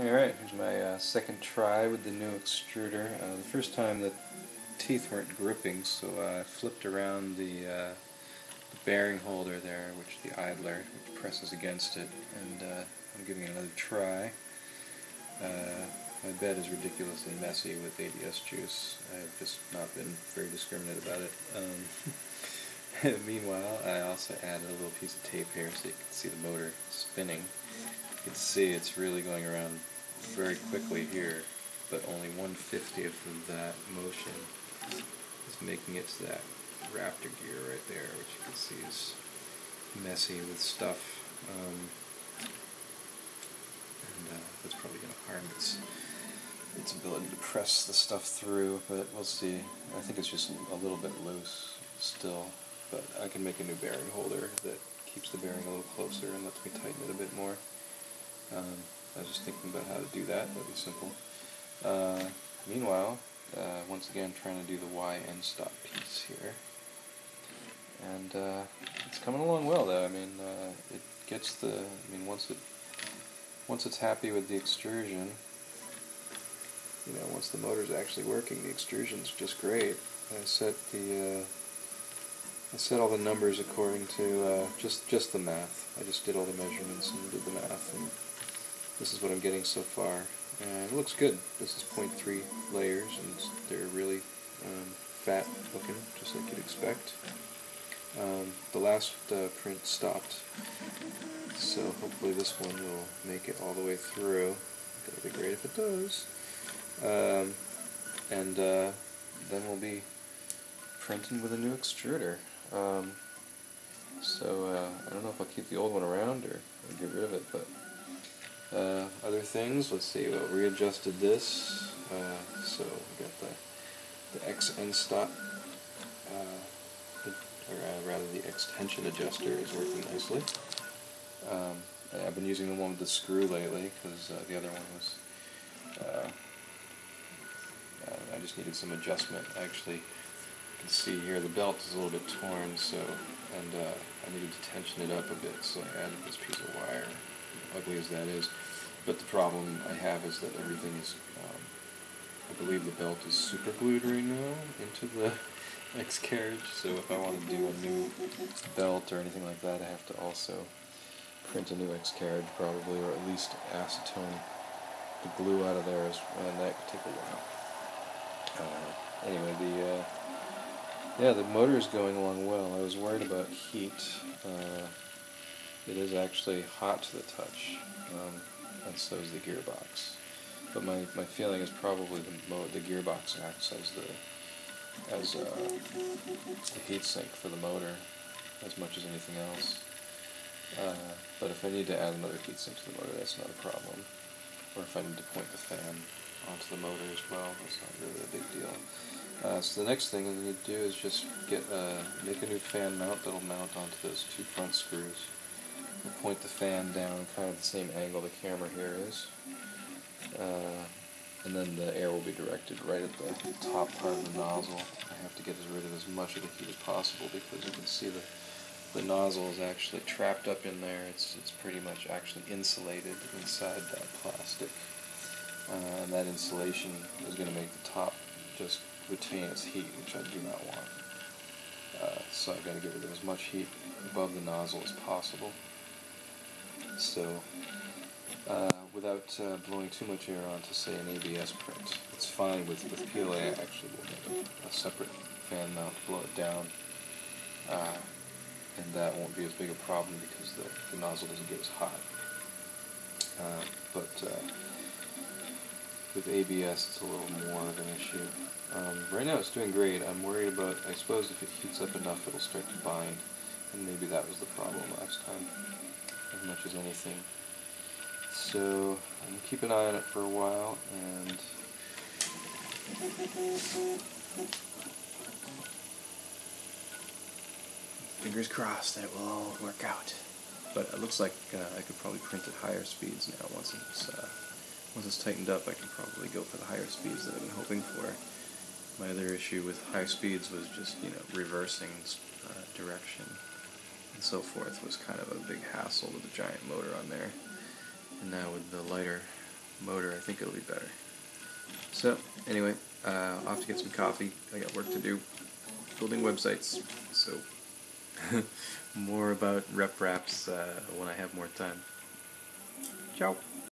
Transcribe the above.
Alright, here's my uh, second try with the new extruder. Uh, the first time the teeth weren't gripping, so I flipped around the, uh, the, bearing holder there, which the idler which presses against it, and uh, I'm giving it another try. Uh, my bed is ridiculously messy with ABS juice. I've just not been very discriminate about it. Um, meanwhile, I also added a little piece of tape here so you can see the motor spinning can see it's really going around very quickly here, but only 1 50th of that motion is making it to that raptor gear right there, which you can see is messy with stuff. Um, and uh, that's probably going to harm its, its ability to press the stuff through, but we'll see. I think it's just a little bit loose still, but I can make a new bearing holder that keeps the bearing a little closer and lets me tighten it a bit more. Um, I was just thinking about how to do that. That'd be simple. Uh, meanwhile, uh, once again trying to do the Y end stop piece here. And uh, it's coming along well though. I mean, uh, it gets the, I mean, once it, once it's happy with the extrusion, you know, once the motor's actually working, the extrusion's just great. I set the, uh, I set all the numbers according to uh, just just the math. I just did all the measurements and did the math, and this is what I'm getting so far. And it looks good. This is 0.3 layers, and they're really um, fat looking, just like you'd expect. Um, the last uh, print stopped, so hopefully this one will make it all the way through. That'd be great if it does. Um, and uh, then we'll be printing with a new extruder. Um, so uh, I don't know if I'll keep the old one around or, things, let's see, well, readjusted this, uh, so we got the, the X end stop, uh, or uh, rather the X tension adjuster is working nicely. Um, I've been using the one with the screw lately, because uh, the other one was, uh, I just needed some adjustment. Actually, you can see here the belt is a little bit torn, so, and I needed to tension it up a bit, so I added this piece of wire ugly as that is. But the problem I have is that everything is, um, I believe the belt is super glued right now into the X carriage, so if I want to do a new belt or anything like that, I have to also print a new X carriage probably, or at least acetone the glue out of there, and that could take a while. Uh, anyway, the uh, yeah, the motor is going along well. I was worried about heat. Uh, it is actually hot to the touch, um, and so is the gearbox. But my, my feeling is probably the, the gearbox acts as the as uh, the heat sink for the motor as much as anything else. Uh, but if I need to add another heat sink to the motor, that's not a problem. Or if I need to point the fan onto the motor as well, that's not really a big deal. Uh, so the next thing I need to do is just get uh, make a new fan mount that'll mount onto those two front screws. Point the fan down kind of the same angle the camera here is. Uh, and then the air will be directed right at the top part of the nozzle. I have to get as rid of as much of the heat as possible because you can see the the nozzle is actually trapped up in there. It's it's pretty much actually insulated inside that plastic. Uh, and that insulation is going to make the top just retain its heat, which I do not want. Uh, so I've got to get rid of as much heat above the nozzle as possible. So, uh, without uh, blowing too much air onto, say, an ABS print, it's fine with, with PLA. I actually will make a, a separate fan mount to blow it down, uh, and that won't be as big a problem because the, the nozzle doesn't get as hot. Uh, but uh, with ABS, it's a little more of an issue. Um, right now it's doing great. I'm worried about, I suppose if it heats up enough, it'll start to bind, and maybe that was the problem last time as much as anything. So I'm gonna keep an eye on it for a while and fingers crossed that it will all work out. But it looks like uh, I could probably print at higher speeds now. Once it's uh, once it's tightened up, I can probably go for the higher speeds that I've been hoping for. My other issue with high speeds was just you know reversing uh, direction and so forth was kind of a big hassle with the giant motor on there. And now with the lighter motor, I think it'll be better. So, anyway, uh, to get some coffee. I got work to do. Building websites. So, more about RepRaps uh, when I have more time. Ciao.